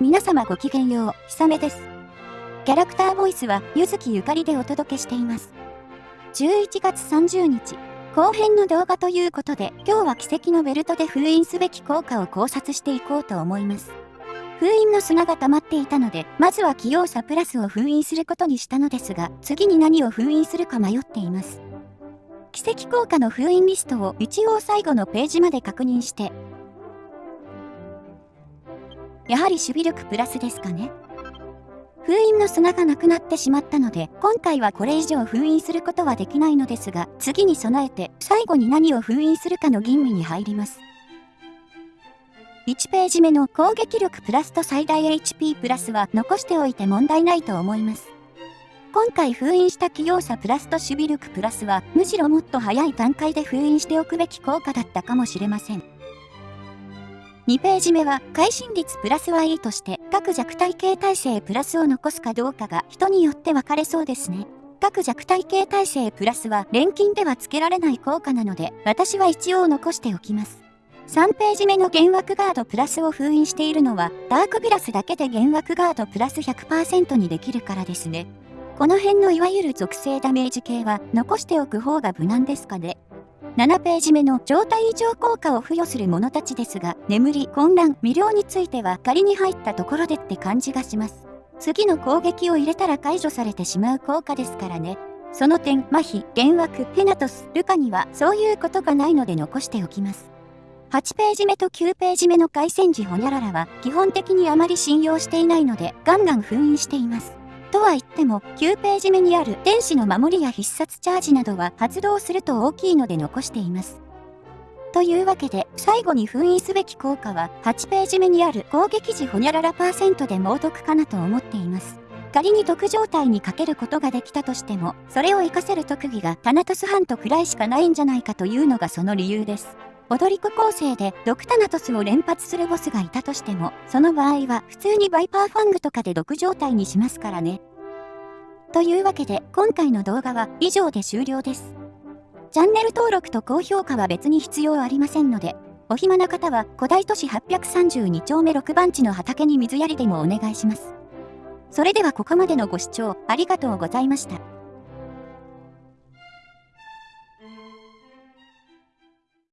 皆様ごきげんよう、ひさめです。キャラクターボイスは、ゆずきゆかりでお届けしています。11月30日、後編の動画ということで、今日は奇跡のベルトで封印すべき効果を考察していこうと思います。封印の砂が溜まっていたので、まずは器用さプラスを封印することにしたのですが、次に何を封印するか迷っています。奇跡効果の封印リストを一応最後のページまで確認して、やはり守備力プラスですかね。封印の砂がなくなってしまったので、今回はこれ以上封印することはできないのですが、次に備えて最後に何を封印するかの吟味に入ります。1ページ目の攻撃力プラスと最大 HP プラスは残しておいて問題ないと思います。今回封印した器用さプラスと守備力プラスはむしろもっと早い段階で封印しておくべき効果だったかもしれません。2ページ目は、会心率プラスはいいとして、各弱体系体制プラスを残すかどうかが人によって分かれそうですね。各弱体系体制プラスは錬金では付けられない効果なので、私は一応残しておきます。3ページ目の幻惑ガードプラスを封印しているのは、ダークビラスだけで幻惑ガードプラス100%にできるからですね。この辺のいわゆる属性ダメージ系は残しておく方が無難ですかね。7ページ目の状態異常効果を付与する者たちですが、眠り、混乱、未了については仮に入ったところでって感じがします。次の攻撃を入れたら解除されてしまう効果ですからね。その点、麻痺、幻惑、ヘナトス、ルカにはそういうことがないので残しておきます。8ページ目と9ページ目の回戦時ホニャララは基本的にあまり信用していないのでガンガン封印しています。とは言っても、9ページ目にある天使の守りや必殺チャージなどは発動すると大きいので残しています。というわけで、最後に封印すべき効果は、8ページ目にある攻撃時ホニャララパーセントで猛毒かなと思っています。仮に毒状態にかけることができたとしても、それを活かせる特技がタナトスハントくらいしかないんじゃないかというのがその理由です。踊り子構成で毒タナトスを連発するボスがいたとしても、その場合は普通にバイパーファングとかで毒状態にしますからね。というわけで今回の動画は以上で終了です。チャンネル登録と高評価は別に必要ありませんので、お暇な方は古代都市832丁目6番地の畑に水やりでもお願いします。それではここまでのご視聴ありがとうございました。